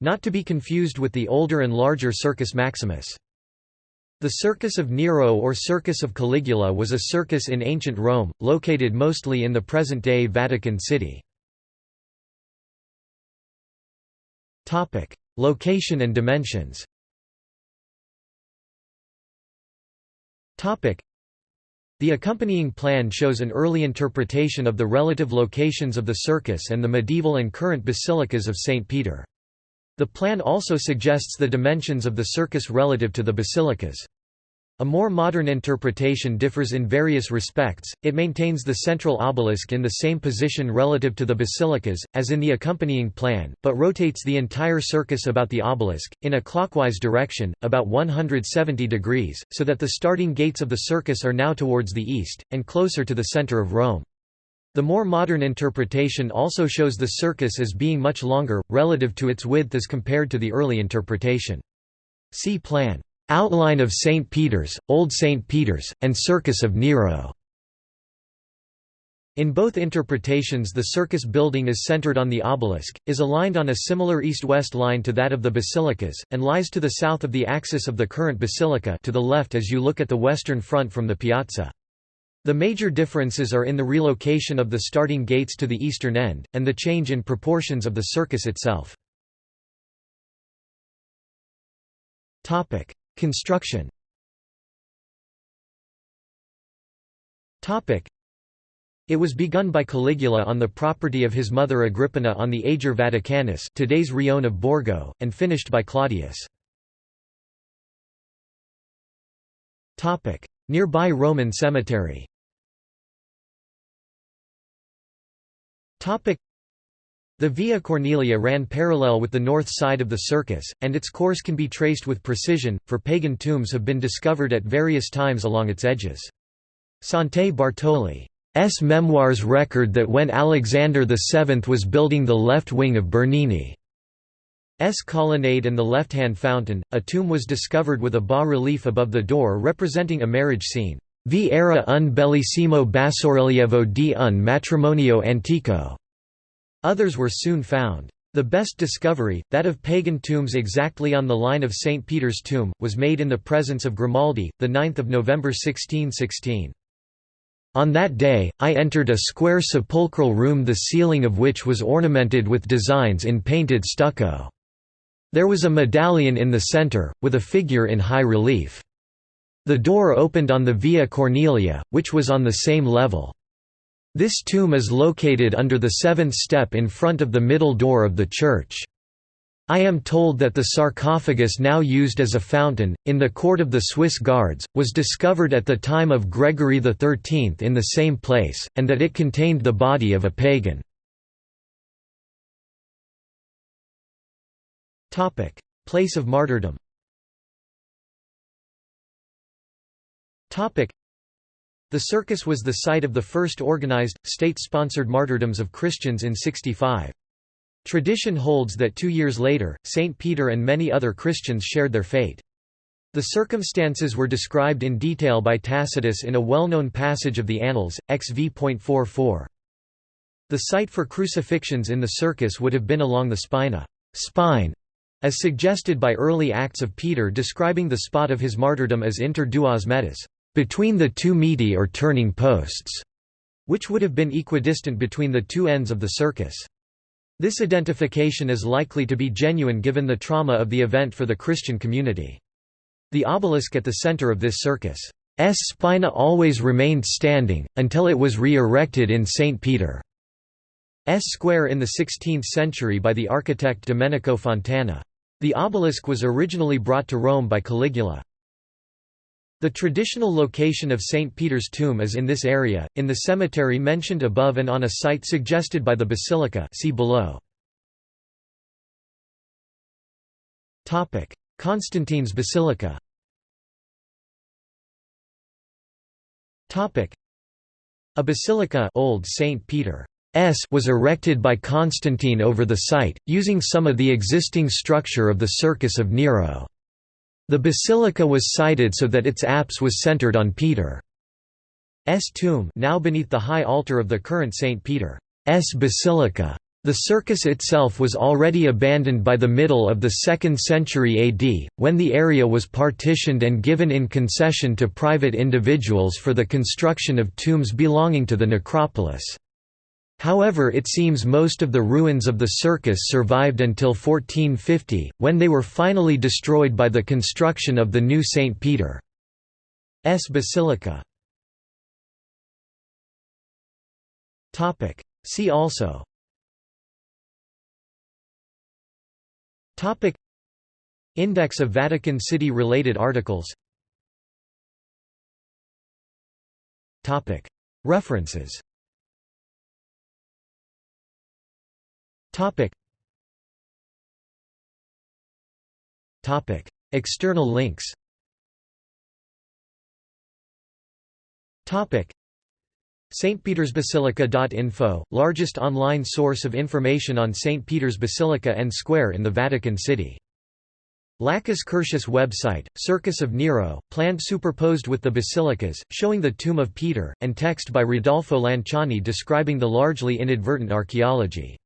Not to be confused with the older and larger Circus Maximus. The Circus of Nero or Circus of Caligula was a circus in ancient Rome, located mostly in the present-day Vatican City. Location and dimensions the accompanying plan shows an early interpretation of the relative locations of the circus and the medieval and current basilicas of St. Peter. The plan also suggests the dimensions of the circus relative to the basilicas. A more modern interpretation differs in various respects, it maintains the central obelisk in the same position relative to the basilicas, as in the accompanying plan, but rotates the entire circus about the obelisk, in a clockwise direction, about 170 degrees, so that the starting gates of the circus are now towards the east, and closer to the center of Rome. The more modern interpretation also shows the circus as being much longer, relative to its width as compared to the early interpretation. See plan. Outline of St. Peter's, Old St. Peter's, and Circus of Nero. In both interpretations the circus building is centered on the obelisk, is aligned on a similar east-west line to that of the basilicas, and lies to the south of the axis of the current basilica to the left as you look at the western front from the piazza. The major differences are in the relocation of the starting gates to the eastern end, and the change in proportions of the circus itself. Construction It was begun by Caligula on the property of his mother Agrippina on the Ager Vaticanus today's Rione of Borgo, and finished by Claudius. Nearby Roman cemetery the Via Cornelia ran parallel with the north side of the circus, and its course can be traced with precision, for pagan tombs have been discovered at various times along its edges. Sante Bartoli's memoirs record that when Alexander VII was building the left wing of Bernini's colonnade and the left-hand fountain, a tomb was discovered with a bas-relief above the door representing a marriage scene. Vi era un bellissimo bassorilievo di un matrimonio antico. Others were soon found. The best discovery, that of pagan tombs exactly on the line of St. Peter's tomb, was made in the presence of Grimaldi, 9 November 1616. On that day, I entered a square sepulchral room the ceiling of which was ornamented with designs in painted stucco. There was a medallion in the center, with a figure in high relief. The door opened on the Via Cornelia, which was on the same level. This tomb is located under the seventh step in front of the middle door of the church. I am told that the sarcophagus now used as a fountain, in the court of the Swiss Guards, was discovered at the time of Gregory XIII in the same place, and that it contained the body of a pagan. Place of martyrdom the circus was the site of the first organized, state-sponsored martyrdoms of Christians in 65. Tradition holds that two years later, St. Peter and many other Christians shared their fate. The circumstances were described in detail by Tacitus in a well-known passage of the Annals, XV.44. The site for crucifixions in the circus would have been along the spina spine, as suggested by early Acts of Peter describing the spot of his martyrdom as inter duas metas between the two meti or turning posts, which would have been equidistant between the two ends of the circus. This identification is likely to be genuine given the trauma of the event for the Christian community. The obelisk at the center of this circus' S. spina always remained standing, until it was re-erected in St. Peter's Square in the 16th century by the architect Domenico Fontana. The obelisk was originally brought to Rome by Caligula. The traditional location of St. Peter's tomb is in this area, in the cemetery mentioned above and on a site suggested by the basilica see below. Constantine's Basilica A basilica Old St. Peter S was erected by Constantine over the site, using some of the existing structure of the Circus of Nero. The basilica was sited so that its apse was centered on Peter's tomb now beneath the high altar of the current St. Peter's Basilica. The circus itself was already abandoned by the middle of the 2nd century AD, when the area was partitioned and given in concession to private individuals for the construction of tombs belonging to the necropolis. However it seems most of the ruins of the circus survived until 1450, when they were finally destroyed by the construction of the new St. Peter's Basilica. See also. Index of Vatican City related articles. References Topic Topic External links Topic stpetersbasilica.info, largest online source of information on St. Peter's Basilica and Square in the Vatican City. Lacus Curtius website, Circus of Nero, planned superposed with the basilicas, showing the tomb of Peter, and text by Rodolfo Lanciani describing the largely inadvertent archaeology.